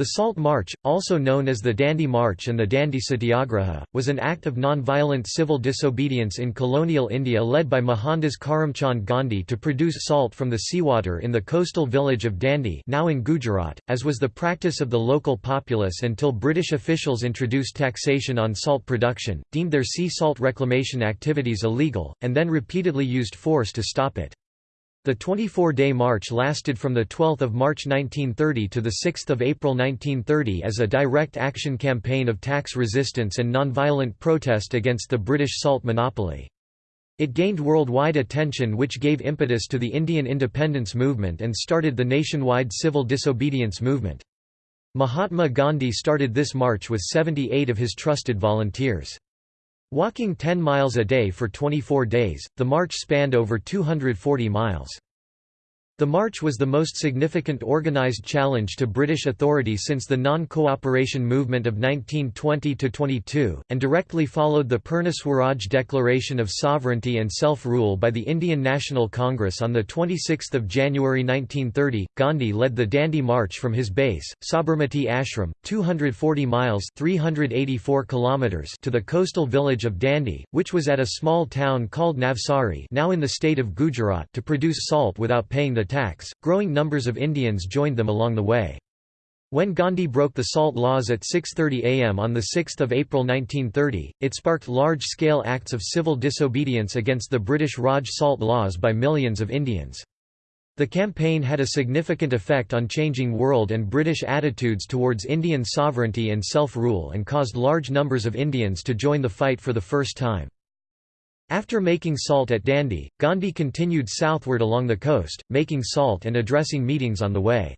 The Salt March, also known as the Dandi March and the Dandi Satyagraha, was an act of non-violent civil disobedience in colonial India led by Mohandas Karamchand Gandhi to produce salt from the seawater in the coastal village of Dandi now in Gujarat, as was the practice of the local populace until British officials introduced taxation on salt production, deemed their sea salt reclamation activities illegal, and then repeatedly used force to stop it. The 24-day march lasted from 12 March 1930 to 6 April 1930 as a direct action campaign of tax resistance and nonviolent protest against the British salt monopoly. It gained worldwide attention which gave impetus to the Indian independence movement and started the nationwide civil disobedience movement. Mahatma Gandhi started this march with 78 of his trusted volunteers. Walking 10 miles a day for 24 days, the march spanned over 240 miles. The march was the most significant organised challenge to British authority since the non-cooperation movement of 1920–22, and directly followed the Purna Swaraj Declaration of Sovereignty and Self-Rule by the Indian National Congress on 26 January 1930. Gandhi led the Dandi March from his base, Sabarmati Ashram, 240 miles 384 kilometers to the coastal village of Dandi, which was at a small town called Navsari now in the state of Gujarat to produce salt without paying the attacks, growing numbers of Indians joined them along the way. When Gandhi broke the salt laws at 6.30 am on 6 April 1930, it sparked large-scale acts of civil disobedience against the British Raj salt laws by millions of Indians. The campaign had a significant effect on changing world and British attitudes towards Indian sovereignty and self-rule and caused large numbers of Indians to join the fight for the first time. After making salt at Dandi, Gandhi continued southward along the coast, making salt and addressing meetings on the way.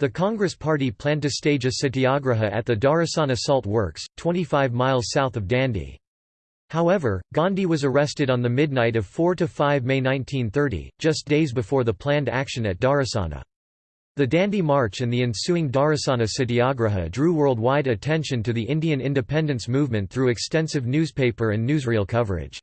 The Congress Party planned to stage a satyagraha at the Dharasana Salt Works, 25 miles south of Dandi. However, Gandhi was arrested on the midnight of 4–5 May 1930, just days before the planned action at Dharasana. The Dandi March and the ensuing Dharasana Satyagraha drew worldwide attention to the Indian independence movement through extensive newspaper and newsreel coverage.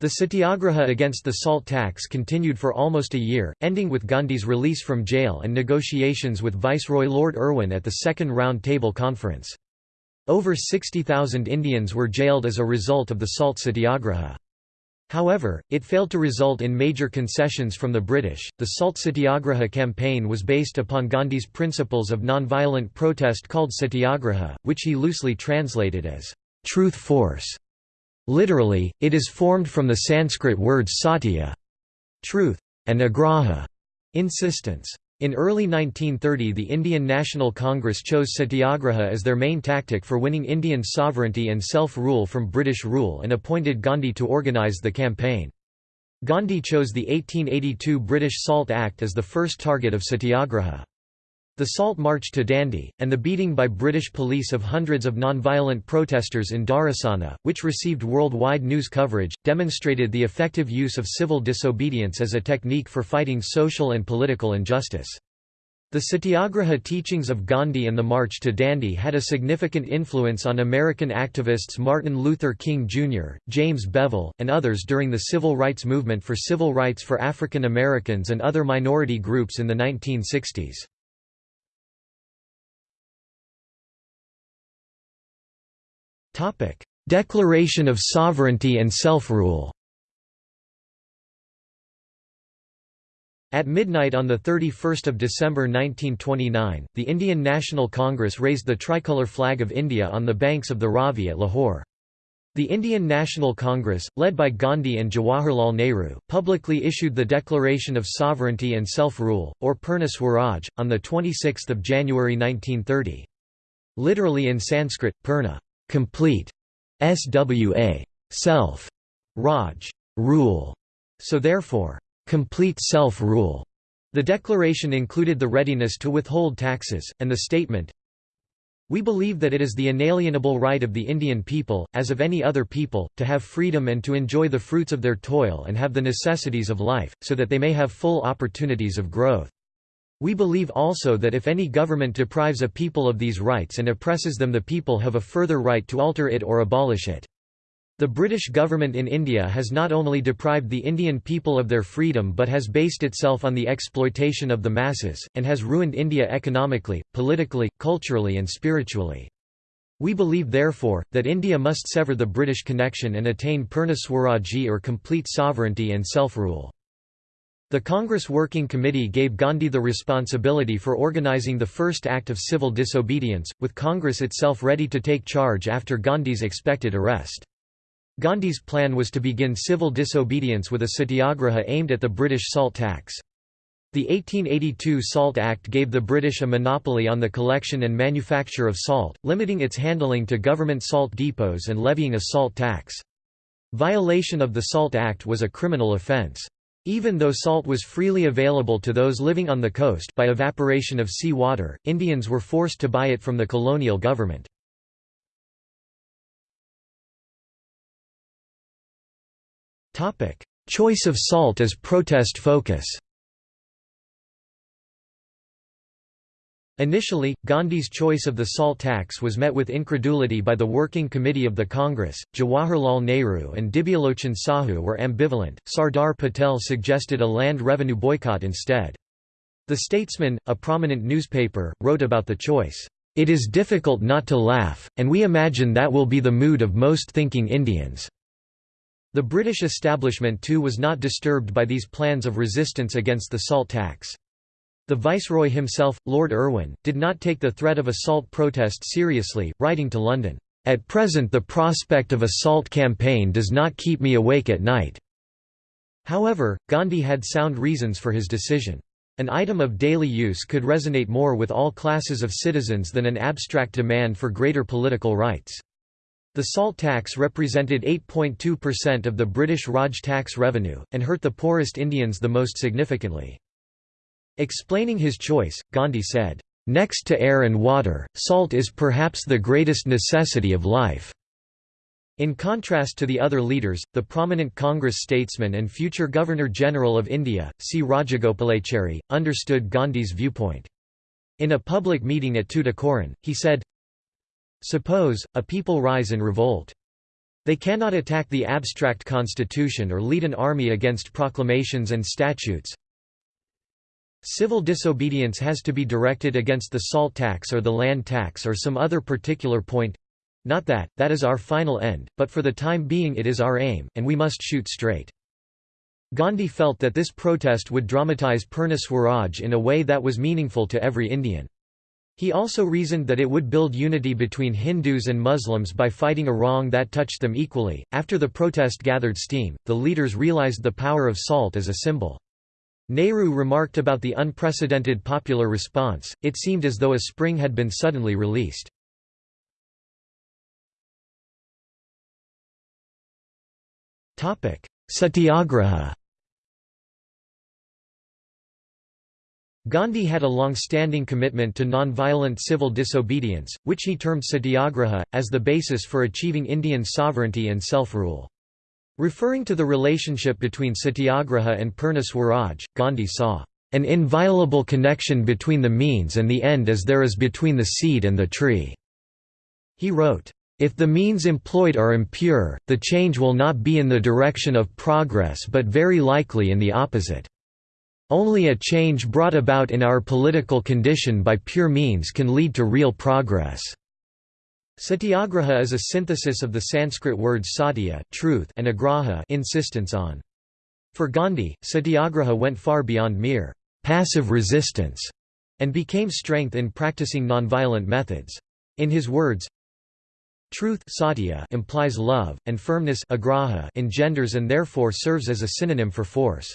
The satyagraha against the salt tax continued for almost a year, ending with Gandhi's release from jail and negotiations with Viceroy Lord Irwin at the Second Round Table Conference. Over 60,000 Indians were jailed as a result of the salt satyagraha. However, it failed to result in major concessions from the British. The Salt Satyagraha campaign was based upon Gandhi's principles of nonviolent protest called satyagraha, which he loosely translated as truth force. Literally, it is formed from the Sanskrit words satya truth, and agraha insistence. In early 1930 the Indian National Congress chose satyagraha as their main tactic for winning Indian sovereignty and self-rule from British rule and appointed Gandhi to organise the campaign. Gandhi chose the 1882 British Salt Act as the first target of satyagraha. The Salt March to Dandi, and the beating by British police of hundreds of non-violent protesters in Dharasana, which received worldwide news coverage, demonstrated the effective use of civil disobedience as a technique for fighting social and political injustice. The Satyagraha teachings of Gandhi and the March to Dandi had a significant influence on American activists Martin Luther King Jr., James Bevel, and others during the civil rights movement for civil rights for African Americans and other minority groups in the 1960s. Declaration of sovereignty and self-rule At midnight on 31 December 1929, the Indian National Congress raised the tricolour flag of India on the banks of the Ravi at Lahore. The Indian National Congress, led by Gandhi and Jawaharlal Nehru, publicly issued the Declaration of Sovereignty and Self-Rule, or Purna Swaraj, on 26 January 1930. Literally in Sanskrit, Purna complete, SWA, self, Raj, rule, so therefore, complete self-rule. The declaration included the readiness to withhold taxes, and the statement, we believe that it is the inalienable right of the Indian people, as of any other people, to have freedom and to enjoy the fruits of their toil and have the necessities of life, so that they may have full opportunities of growth. We believe also that if any government deprives a people of these rights and oppresses them the people have a further right to alter it or abolish it. The British government in India has not only deprived the Indian people of their freedom but has based itself on the exploitation of the masses, and has ruined India economically, politically, culturally and spiritually. We believe therefore, that India must sever the British connection and attain Purna Swaraji or complete sovereignty and self-rule. The Congress Working Committee gave Gandhi the responsibility for organizing the first act of civil disobedience, with Congress itself ready to take charge after Gandhi's expected arrest. Gandhi's plan was to begin civil disobedience with a satyagraha aimed at the British salt tax. The 1882 Salt Act gave the British a monopoly on the collection and manufacture of salt, limiting its handling to government salt depots and levying a salt tax. Violation of the Salt Act was a criminal offence. Even though salt was freely available to those living on the coast by evaporation of sea water, Indians were forced to buy it from the colonial government. Choice of salt as protest focus Initially, Gandhi's choice of the salt tax was met with incredulity by the Working Committee of the Congress. Jawaharlal Nehru and Dibyalochan Sahu were ambivalent. Sardar Patel suggested a land revenue boycott instead. The Statesman, a prominent newspaper, wrote about the choice, It is difficult not to laugh, and we imagine that will be the mood of most thinking Indians. The British establishment too was not disturbed by these plans of resistance against the salt tax. The Viceroy himself, Lord Irwin, did not take the threat of a salt protest seriously, writing to London, "...at present the prospect of a salt campaign does not keep me awake at night." However, Gandhi had sound reasons for his decision. An item of daily use could resonate more with all classes of citizens than an abstract demand for greater political rights. The salt tax represented 8.2% of the British Raj tax revenue, and hurt the poorest Indians the most significantly. Explaining his choice, Gandhi said, "...next to air and water, salt is perhaps the greatest necessity of life." In contrast to the other leaders, the prominent Congress statesman and future Governor-General of India, C. Rajagopalachari, understood Gandhi's viewpoint. In a public meeting at Tuticorin, he said, Suppose, a people rise in revolt. They cannot attack the abstract constitution or lead an army against proclamations and statutes. Civil disobedience has to be directed against the salt tax or the land tax or some other particular point. Not that, that is our final end, but for the time being it is our aim, and we must shoot straight. Gandhi felt that this protest would dramatize Purna Swaraj in a way that was meaningful to every Indian. He also reasoned that it would build unity between Hindus and Muslims by fighting a wrong that touched them equally. After the protest gathered steam, the leaders realized the power of salt as a symbol. Nehru remarked about the unprecedented popular response, it seemed as though a spring had been suddenly released. Satyagraha Gandhi had a long-standing commitment to non-violent civil disobedience, which he termed satyagraha, as the basis for achieving Indian sovereignty and self-rule. Referring to the relationship between satyagraha and Purna Swaraj, Gandhi saw, "...an inviolable connection between the means and the end as there is between the seed and the tree." He wrote, if the means employed are impure, the change will not be in the direction of progress but very likely in the opposite. Only a change brought about in our political condition by pure means can lead to real progress. Satyagraha is a synthesis of the Sanskrit words satya truth and agraha insistence on. For Gandhi, satyagraha went far beyond mere passive resistance and became strength in practicing nonviolent methods. In his words, Truth satya implies love, and firmness agraha engenders and therefore serves as a synonym for force.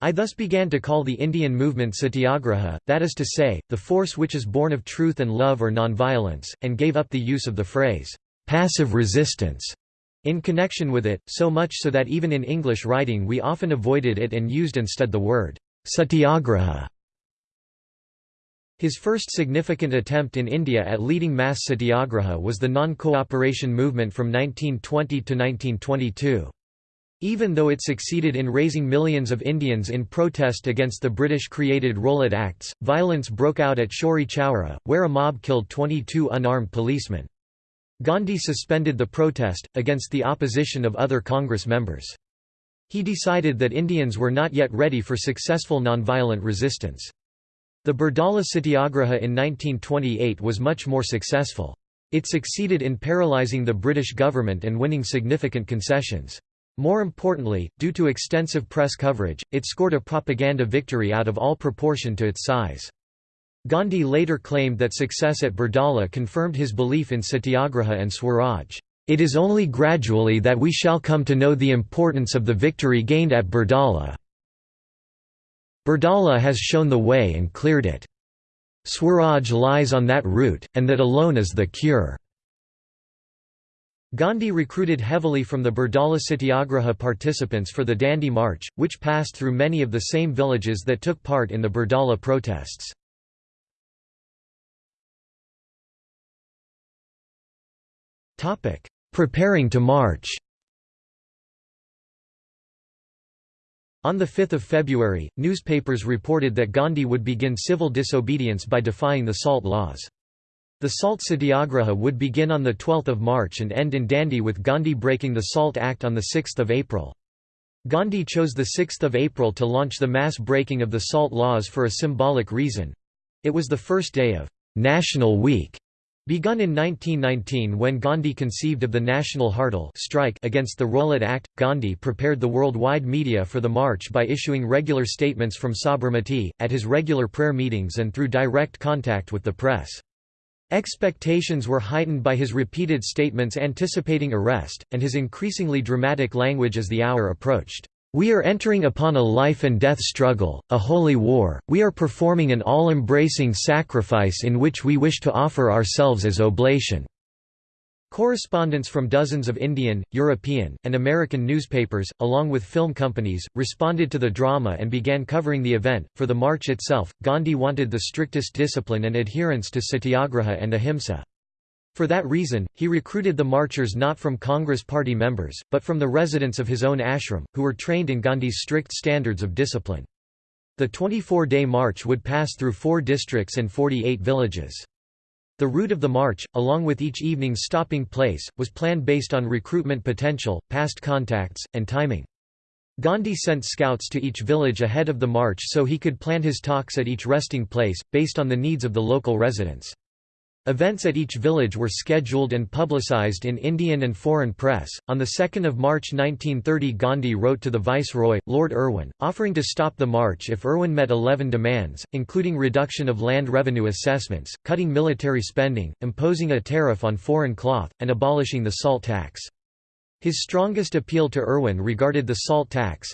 I thus began to call the Indian movement satyagraha, that is to say, the force which is born of truth and love or nonviolence, and gave up the use of the phrase, passive resistance, in connection with it, so much so that even in English writing we often avoided it and used instead the word satyagraha. His first significant attempt in India at leading mass satyagraha was the non-cooperation movement from 1920 to 1922. Even though it succeeded in raising millions of Indians in protest against the British-created Rowlatt Acts, violence broke out at Chauri Chaura, where a mob killed 22 unarmed policemen. Gandhi suspended the protest, against the opposition of other Congress members. He decided that Indians were not yet ready for successful nonviolent resistance. The Bardoli Satyagraha in 1928 was much more successful. It succeeded in paralyzing the British government and winning significant concessions. More importantly, due to extensive press coverage, it scored a propaganda victory out of all proportion to its size. Gandhi later claimed that success at Bardoli confirmed his belief in satyagraha and Swaraj. It is only gradually that we shall come to know the importance of the victory gained at Bardoli. Bardoli has shown the way and cleared it. Swaraj lies on that route, and that alone is the cure. Gandhi recruited heavily from the Bardoli Satyagraha participants for the Dandi March, which passed through many of the same villages that took part in the Bardoli protests. Preparing to march On 5 February, newspapers reported that Gandhi would begin civil disobedience by defying the salt laws. The Salt Satyagraha would begin on 12 March and end in Dandi with Gandhi breaking the Salt Act on 6 April. Gandhi chose 6 April to launch the mass breaking of the salt laws for a symbolic reason. It was the first day of «National Week» Begun in 1919 when Gandhi conceived of the National Hartal strike against the Rowlatt Act, Gandhi prepared the worldwide media for the march by issuing regular statements from Sabarmati, at his regular prayer meetings and through direct contact with the press. Expectations were heightened by his repeated statements anticipating arrest, and his increasingly dramatic language as the hour approached. We are entering upon a life and death struggle, a holy war, we are performing an all-embracing sacrifice in which we wish to offer ourselves as oblation." Correspondents from dozens of Indian, European, and American newspapers, along with film companies, responded to the drama and began covering the event. For the march itself, Gandhi wanted the strictest discipline and adherence to satyagraha and ahimsa. For that reason, he recruited the marchers not from Congress Party members, but from the residents of his own ashram, who were trained in Gandhi's strict standards of discipline. The 24-day march would pass through four districts and 48 villages. The route of the march, along with each evening's stopping place, was planned based on recruitment potential, past contacts, and timing. Gandhi sent scouts to each village ahead of the march so he could plan his talks at each resting place, based on the needs of the local residents. Events at each village were scheduled and publicized in Indian and foreign press. On the 2nd of March 1930, Gandhi wrote to the Viceroy, Lord Irwin, offering to stop the march if Irwin met 11 demands, including reduction of land revenue assessments, cutting military spending, imposing a tariff on foreign cloth, and abolishing the salt tax. His strongest appeal to Irwin regarded the salt tax,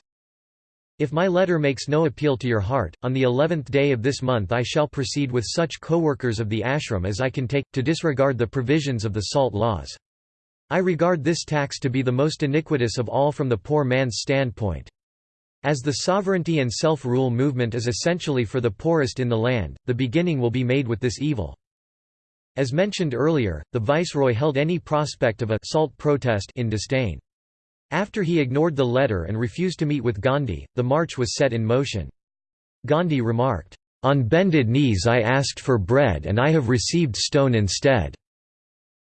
if my letter makes no appeal to your heart, on the eleventh day of this month I shall proceed with such co-workers of the ashram as I can take, to disregard the provisions of the salt laws. I regard this tax to be the most iniquitous of all from the poor man's standpoint. As the sovereignty and self-rule movement is essentially for the poorest in the land, the beginning will be made with this evil. As mentioned earlier, the viceroy held any prospect of a salt protest in disdain. After he ignored the letter and refused to meet with Gandhi, the march was set in motion. Gandhi remarked, "'On bended knees I asked for bread and I have received stone instead.'"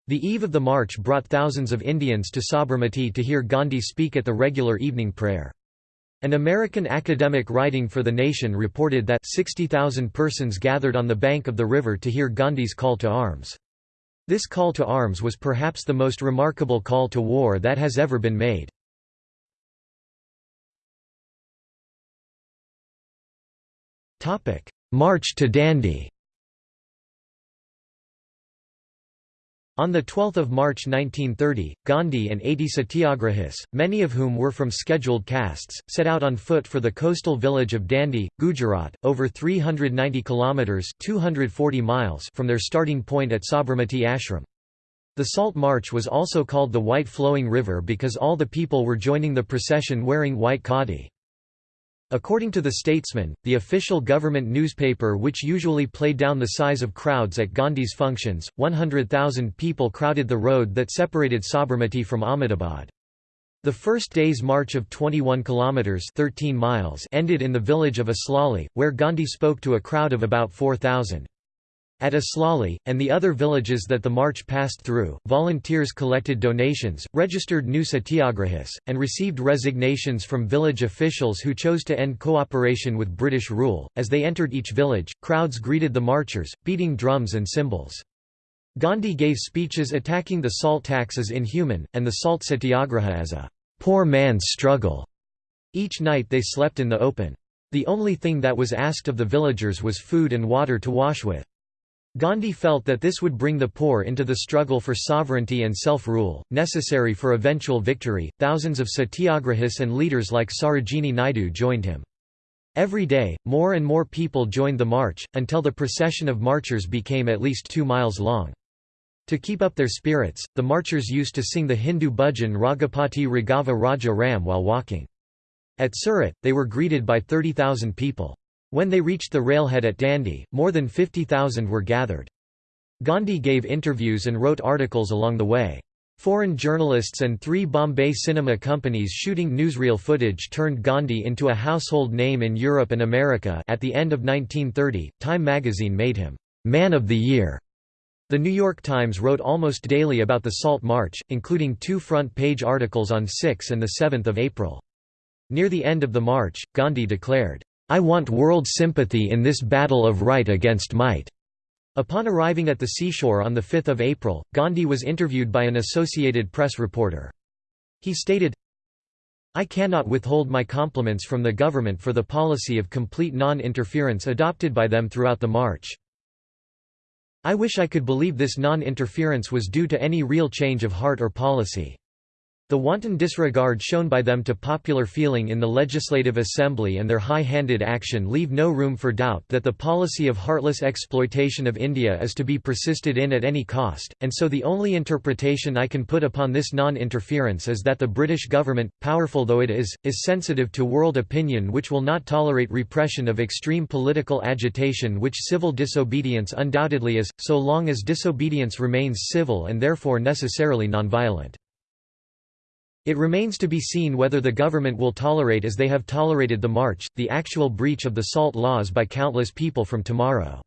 The eve of the march brought thousands of Indians to Sabarmati to hear Gandhi speak at the regular evening prayer. An American academic writing for The Nation reported that 60,000 persons gathered on the bank of the river to hear Gandhi's call to arms. This call to arms was perhaps the most remarkable call to war that has ever been made. March to Dandi On 12 March 1930, Gandhi and 80 satyagrahis, many of whom were from scheduled castes, set out on foot for the coastal village of Dandi, Gujarat, over 390 kilometers (240 miles) from their starting point at Sabarmati Ashram. The Salt March was also called the White Flowing River because all the people were joining the procession wearing white khadi. According to The Statesman, the official government newspaper which usually played down the size of crowds at Gandhi's functions, 100,000 people crowded the road that separated Sabarmati from Ahmedabad. The first day's march of 21 kilometers 13 miles ended in the village of Aslali, where Gandhi spoke to a crowd of about 4,000. At Aslali, and the other villages that the march passed through, volunteers collected donations, registered new satyagrahis, and received resignations from village officials who chose to end cooperation with British rule. As they entered each village, crowds greeted the marchers, beating drums and cymbals. Gandhi gave speeches attacking the salt tax as inhuman, and the salt satyagraha as a poor man's struggle. Each night they slept in the open. The only thing that was asked of the villagers was food and water to wash with. Gandhi felt that this would bring the poor into the struggle for sovereignty and self-rule, necessary for eventual victory. Thousands of satyagrahis and leaders like Sarojini Naidu joined him. Every day, more and more people joined the march, until the procession of marchers became at least two miles long. To keep up their spirits, the marchers used to sing the Hindu bhajan Raghupati Raghava Raja Ram while walking. At Surat, they were greeted by 30,000 people. When they reached the railhead at Dandi, more than 50,000 were gathered. Gandhi gave interviews and wrote articles along the way. Foreign journalists and three Bombay cinema companies shooting newsreel footage turned Gandhi into a household name in Europe and America at the end of 1930, Time magazine made him, "'Man of the Year'". The New York Times wrote almost daily about the Salt March, including two front-page articles on 6 and 7 April. Near the end of the march, Gandhi declared, I want world sympathy in this battle of right against might. Upon arriving at the seashore on 5 April, Gandhi was interviewed by an Associated Press reporter. He stated, I cannot withhold my compliments from the government for the policy of complete non-interference adopted by them throughout the march. I wish I could believe this non-interference was due to any real change of heart or policy. The wanton disregard shown by them to popular feeling in the Legislative Assembly and their high-handed action leave no room for doubt that the policy of heartless exploitation of India is to be persisted in at any cost, and so the only interpretation I can put upon this non-interference is that the British government, powerful though it is, is sensitive to world opinion which will not tolerate repression of extreme political agitation which civil disobedience undoubtedly is, so long as disobedience remains civil and therefore necessarily nonviolent. It remains to be seen whether the government will tolerate as they have tolerated the march, the actual breach of the salt laws by countless people from tomorrow.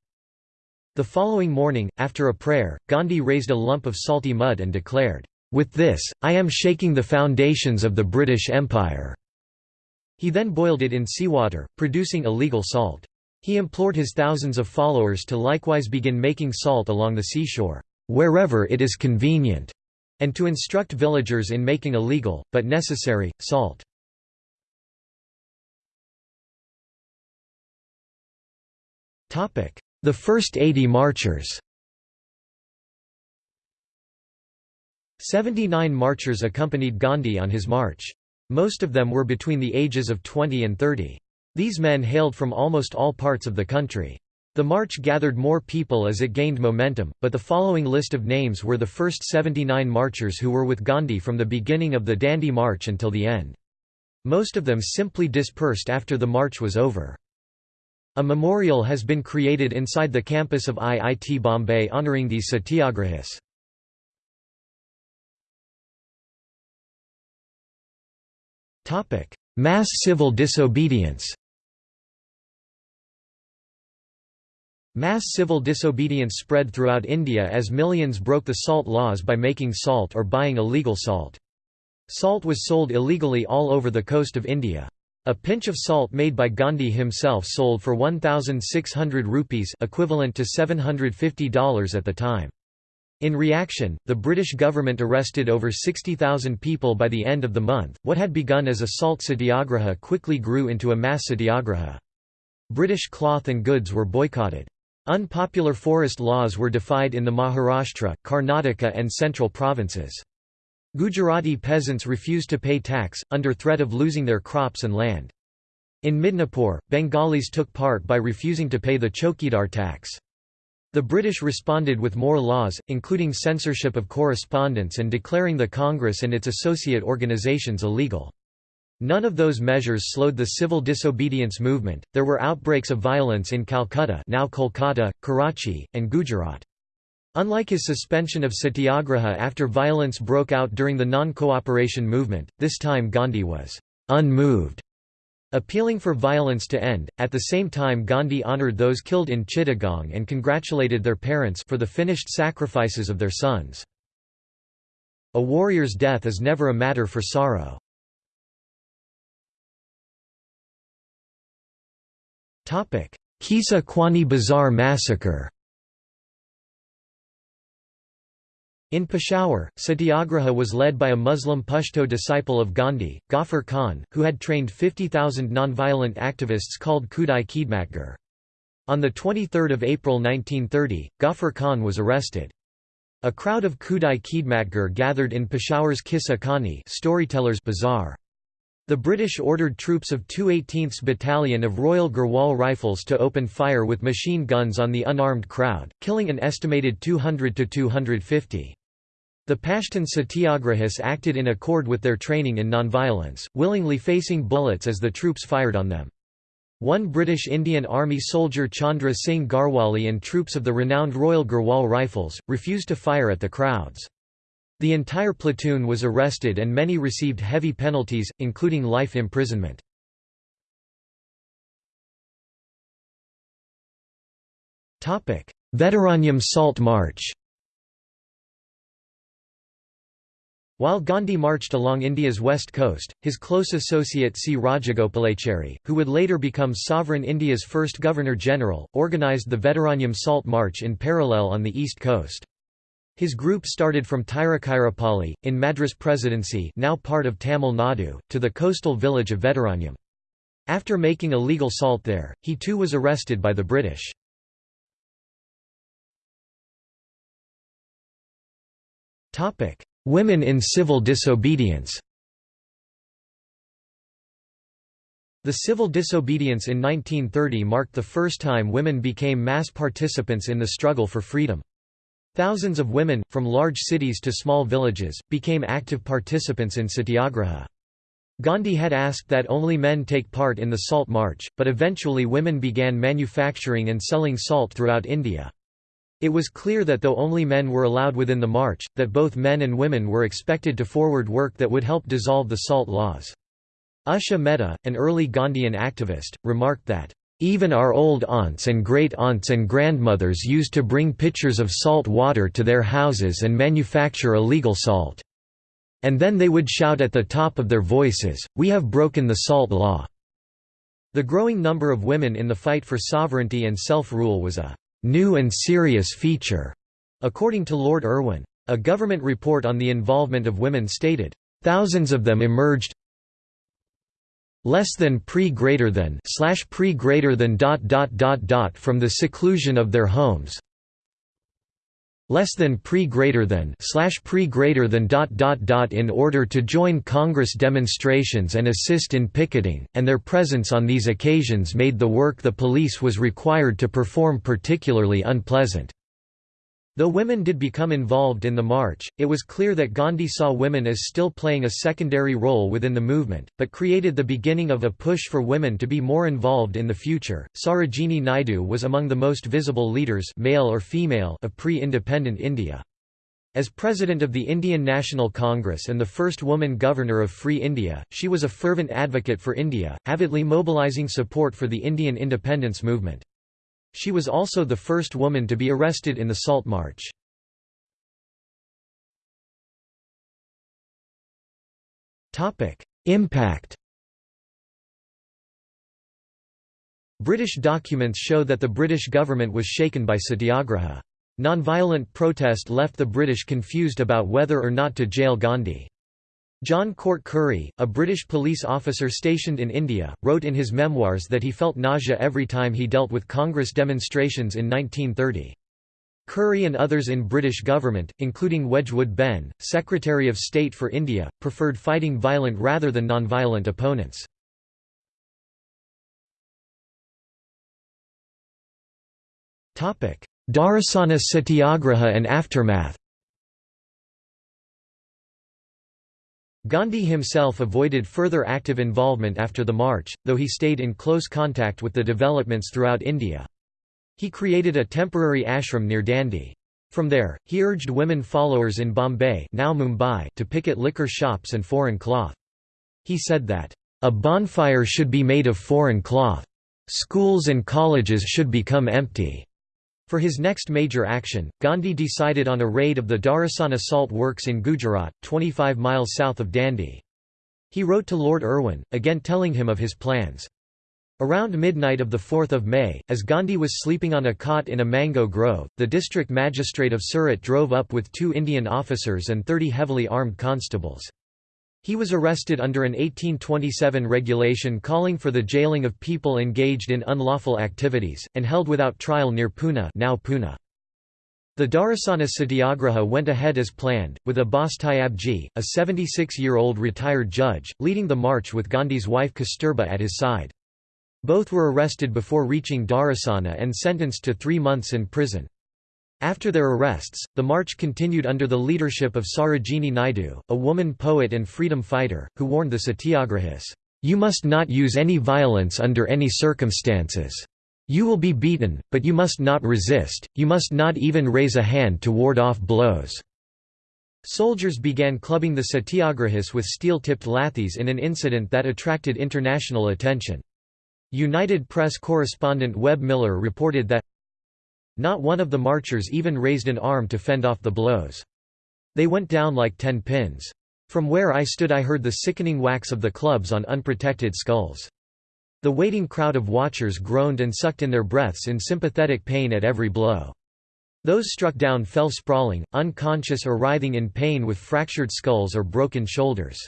The following morning, after a prayer, Gandhi raised a lump of salty mud and declared, "'With this, I am shaking the foundations of the British Empire." He then boiled it in seawater, producing illegal salt. He implored his thousands of followers to likewise begin making salt along the seashore, "'wherever it is convenient' and to instruct villagers in making a legal, but necessary, salt. The first 80 marchers 79 marchers accompanied Gandhi on his march. Most of them were between the ages of 20 and 30. These men hailed from almost all parts of the country. The march gathered more people as it gained momentum, but the following list of names were the first 79 marchers who were with Gandhi from the beginning of the Dandi March until the end. Most of them simply dispersed after the march was over. A memorial has been created inside the campus of IIT Bombay honouring these satyagrahis. Mass civil disobedience Mass civil disobedience spread throughout India as millions broke the salt laws by making salt or buying illegal salt. Salt was sold illegally all over the coast of India. A pinch of salt made by Gandhi himself sold for 1,600 rupees equivalent to $750 at the time. In reaction, the British government arrested over 60,000 people by the end of the month. What had begun as a salt satyagraha quickly grew into a mass satyagraha. British cloth and goods were boycotted. Unpopular forest laws were defied in the Maharashtra, Karnataka and central provinces. Gujarati peasants refused to pay tax, under threat of losing their crops and land. In Midnapore, Bengalis took part by refusing to pay the chokidar tax. The British responded with more laws, including censorship of correspondence and declaring the Congress and its associate organizations illegal. None of those measures slowed the civil disobedience movement. There were outbreaks of violence in Calcutta, now Kolkata, Karachi, and Gujarat. Unlike his suspension of satyagraha after violence broke out during the non-cooperation movement, this time Gandhi was unmoved. Appealing for violence to end, at the same time Gandhi honoured those killed in Chittagong and congratulated their parents for the finished sacrifices of their sons. A warrior's death is never a matter for sorrow. Qissa Khwani Bazaar massacre In Peshawar, Satyagraha was led by a Muslim Pashto disciple of Gandhi, Ghaffar Khan, who had trained 50,000 nonviolent activists called Khudai Khidmatgar. On 23 April 1930, Ghaffar Khan was arrested. A crowd of Khudai Khidmatgar gathered in Peshawar's Qissa Khwani storytellers bazaar. The British ordered troops of 218th Battalion of Royal Garhwal Rifles to open fire with machine guns on the unarmed crowd, killing an estimated 200 to 250. The Pashtun Satyagrahis acted in accord with their training in nonviolence, willingly facing bullets as the troops fired on them. One British Indian Army soldier Chandra Singh Garhwali and troops of the renowned Royal Garhwal Rifles, refused to fire at the crowds. The entire platoon was arrested and many received heavy penalties, including life imprisonment. Vedaranyam Salt March While Gandhi marched along India's west coast, his close associate C. Rajagopalachari, who would later become sovereign India's first Governor-General, organised the Vedaranyam Salt March in parallel on the east coast. His group started from Tiruchirappalli, in Madras Presidency now part of Tamil Nadu, to the coastal village of Vedaranyam. After making a legal salt there, he too was arrested by the British. Women in civil disobedience The civil disobedience in 1930 marked the first time women became mass participants in the struggle for freedom. Thousands of women, from large cities to small villages, became active participants in satyagraha. Gandhi had asked that only men take part in the Salt March, but eventually women began manufacturing and selling salt throughout India. It was clear that though only men were allowed within the march, that both men and women were expected to forward work that would help dissolve the salt laws. Usha Mehta, an early Gandhian activist, remarked that, even our old aunts and great-aunts and grandmothers used to bring pitchers of salt water to their houses and manufacture illegal salt. And then they would shout at the top of their voices, we have broken the salt law. The growing number of women in the fight for sovereignty and self-rule was a new and serious feature, according to Lord Irwin. A government report on the involvement of women stated, thousands of them emerged less than pre greater than slash pre greater than dot dot dot dot from the seclusion of their homes less than pre greater than slash pre greater than dot dot dot in order to join Congress demonstrations and assist in picketing, and their presence on these occasions made the work the police was required to perform particularly unpleasant. Though women did become involved in the march, it was clear that Gandhi saw women as still playing a secondary role within the movement, but created the beginning of a push for women to be more involved in the future. Sarojini Naidu was among the most visible leaders, male or female, of pre-independent India. As president of the Indian National Congress and the first woman governor of Free India, she was a fervent advocate for India, avidly mobilizing support for the Indian independence movement. She was also the first woman to be arrested in the Salt March. Impact British documents show that the British government was shaken by satyagraha. Nonviolent protest left the British confused about whether or not to jail Gandhi. John Court Curry, a British police officer stationed in India, wrote in his memoirs that he felt nausea every time he dealt with Congress demonstrations in 1930. Curry and others in British government, including Wedgwood Benn, Secretary of State for India, preferred fighting violent rather than non-violent opponents. Dharasana Satyagraha and aftermath Gandhi himself avoided further active involvement after the march, though he stayed in close contact with the developments throughout India. He created a temporary ashram near Dandi. From there, he urged women followers in Bombay now Mumbai to picket liquor shops and foreign cloth. He said that, A bonfire should be made of foreign cloth. Schools and colleges should become empty. For his next major action, Gandhi decided on a raid of the Dharasana salt works in Gujarat, 25 miles south of Dandi. He wrote to Lord Irwin, again telling him of his plans. Around midnight of 4 May, as Gandhi was sleeping on a cot in a mango grove, the district magistrate of Surat drove up with two Indian officers and 30 heavily armed constables. He was arrested under an 1827 regulation calling for the jailing of people engaged in unlawful activities, and held without trial near Poona, now Pune. The Dharasana Satyagraha went ahead as planned, with Abbas Tyabji, a 76-year-old retired judge, leading the march with Gandhi's wife Kasturba at his side. Both were arrested before reaching Dharasana and sentenced to three months in prison. After their arrests, the march continued under the leadership of Sarojini Naidu, a woman poet and freedom fighter, who warned the satyagrahis, "'You must not use any violence under any circumstances. You will be beaten, but you must not resist, you must not even raise a hand to ward off blows." Soldiers began clubbing the satyagrahis with steel-tipped lathis in an incident that attracted international attention. United Press correspondent Webb Miller reported that not one of the marchers even raised an arm to fend off the blows. They went down like ten pins. From where I stood I heard the sickening whacks of the clubs on unprotected skulls. The waiting crowd of watchers groaned and sucked in their breaths in sympathetic pain at every blow. Those struck down fell sprawling, unconscious or writhing in pain with fractured skulls or broken shoulders.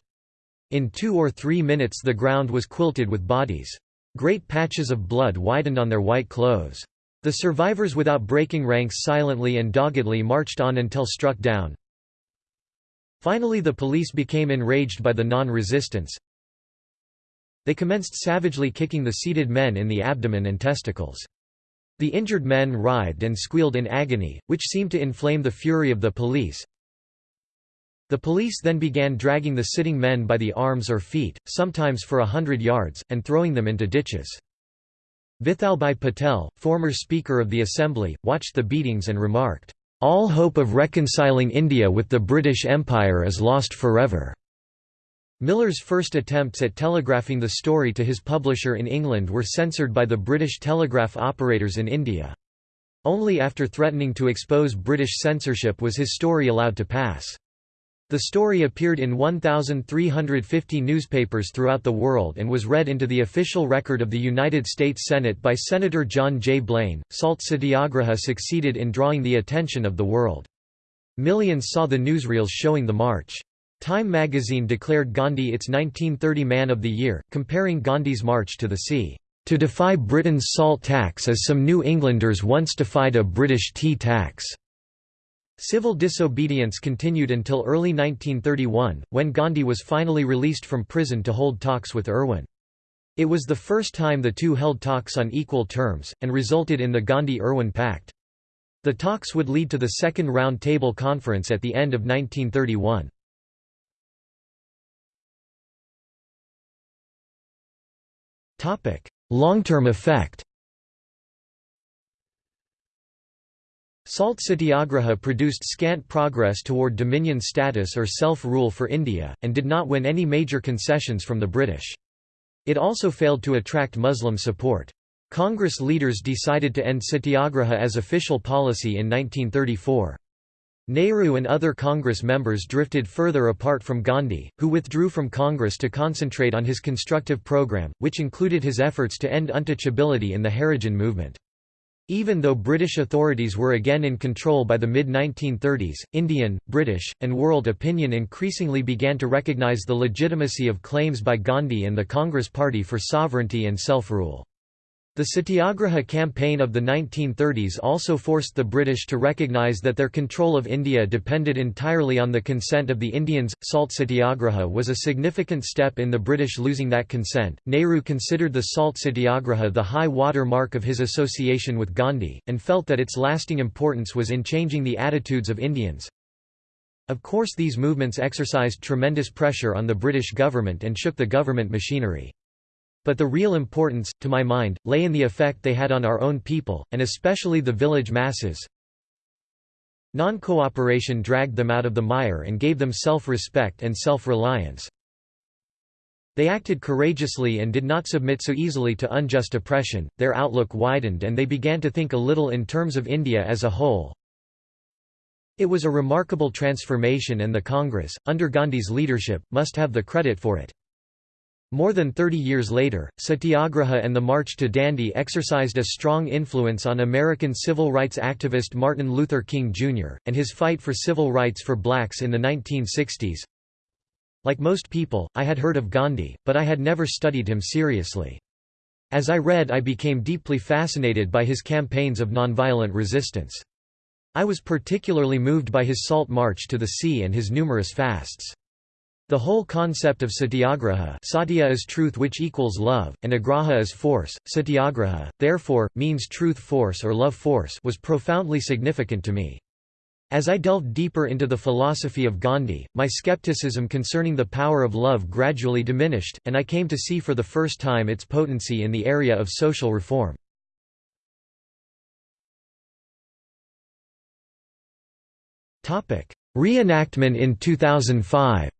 In two or three minutes the ground was quilted with bodies. Great patches of blood widened on their white clothes. The survivors without breaking ranks silently and doggedly marched on until struck down. Finally the police became enraged by the non-resistance. They commenced savagely kicking the seated men in the abdomen and testicles. The injured men writhed and squealed in agony, which seemed to inflame the fury of the police. The police then began dragging the sitting men by the arms or feet, sometimes for a hundred yards, and throwing them into ditches. Vithalbhai Patel, former Speaker of the Assembly, watched the beatings and remarked, "...all hope of reconciling India with the British Empire is lost forever." Miller's first attempts at telegraphing the story to his publisher in England were censored by the British telegraph operators in India. Only after threatening to expose British censorship was his story allowed to pass. The story appeared in 1,350 newspapers throughout the world and was read into the official record of the United States Senate by Senator John J. Blaine. Salt Satyagraha succeeded in drawing the attention of the world. Millions saw the newsreels showing the march. Time magazine declared Gandhi its 1930 Man of the Year, comparing Gandhi's march to the sea. To defy Britain's salt tax as some New Englanders once defied a British tea tax. Civil disobedience continued until early 1931, when Gandhi was finally released from prison to hold talks with Irwin. It was the first time the two held talks on equal terms, and resulted in the Gandhi–Irwin Pact. The talks would lead to the Second Round Table Conference at the end of 1931. Long-term effect Salt Satyagraha produced scant progress toward dominion status or self-rule for India, and did not win any major concessions from the British. It also failed to attract Muslim support. Congress leaders decided to end satyagraha as official policy in 1934. Nehru and other Congress members drifted further apart from Gandhi, who withdrew from Congress to concentrate on his constructive program, which included his efforts to end untouchability in the Harijan movement. Even though British authorities were again in control by the mid-1930s, Indian, British, and world opinion increasingly began to recognise the legitimacy of claims by Gandhi and the Congress Party for sovereignty and self-rule. The Satyagraha campaign of the 1930s also forced the British to recognise that their control of India depended entirely on the consent of the Indians. Salt Satyagraha was a significant step in the British losing that consent. Nehru considered the Salt Satyagraha the high water mark of his association with Gandhi, and felt that its lasting importance was in changing the attitudes of Indians. Of course, these movements exercised tremendous pressure on the British government and shook the government machinery. But the real importance, to my mind, lay in the effect they had on our own people, and especially the village masses. Non-cooperation dragged them out of the mire and gave them self-respect and self-reliance. They acted courageously and did not submit so easily to unjust oppression, their outlook widened and they began to think a little in terms of India as a whole. It was a remarkable transformation and the Congress, under Gandhi's leadership, must have the credit for it. More than 30 years later, Satyagraha and the March to Dandi exercised a strong influence on American civil rights activist Martin Luther King Jr., and his fight for civil rights for blacks in the 1960s. Like most people, I had heard of Gandhi, but I had never studied him seriously. As I read I became deeply fascinated by his campaigns of nonviolent resistance. I was particularly moved by his salt march to the sea and his numerous fasts. The whole concept of satyagraha satya is truth which equals love, and agraha is force, satyagraha, therefore, means truth force or love force was profoundly significant to me. As I delved deeper into the philosophy of Gandhi, my skepticism concerning the power of love gradually diminished, and I came to see for the first time its potency in the area of social reform. Reenactment in 2005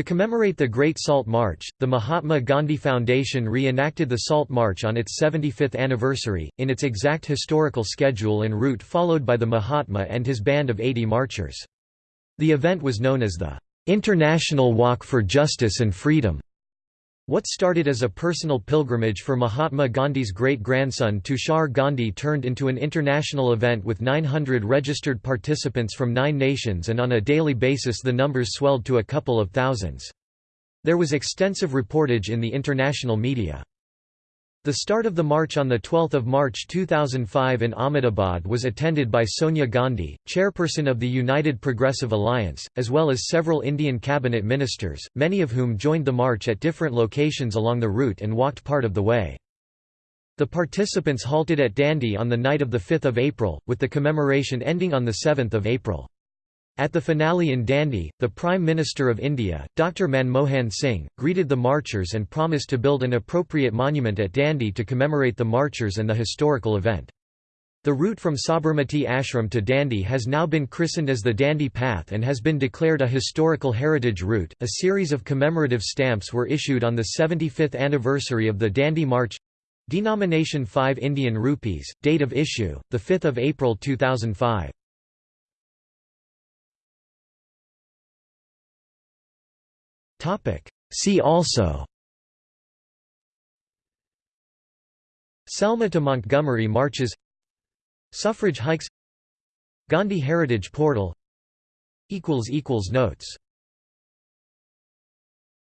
To commemorate the Great Salt March, the Mahatma Gandhi Foundation reenacted the Salt March on its 75th anniversary, in its exact historical schedule and route followed by the Mahatma and his band of 80 marchers. The event was known as the "'International Walk for Justice and Freedom' What started as a personal pilgrimage for Mahatma Gandhi's great-grandson Tushar Gandhi turned into an international event with 900 registered participants from nine nations and on a daily basis the numbers swelled to a couple of thousands. There was extensive reportage in the international media. The start of the march on 12 March 2005 in Ahmedabad was attended by Sonia Gandhi, chairperson of the United Progressive Alliance, as well as several Indian cabinet ministers, many of whom joined the march at different locations along the route and walked part of the way. The participants halted at Dandi on the night of 5 April, with the commemoration ending on 7 April. At the finale in Dandi, the Prime Minister of India, Dr Manmohan Singh, greeted the marchers and promised to build an appropriate monument at Dandi to commemorate the marchers and the historical event. The route from Sabarmati Ashram to Dandi has now been christened as the Dandi Path and has been declared a historical heritage route. A series of commemorative stamps were issued on the 75th anniversary of the Dandi March. Denomination 5 Indian rupees, date of issue, 5 April 2005. Topic. See also. Selma to Montgomery marches. Suffrage hikes. Gandhi Heritage Portal. Notes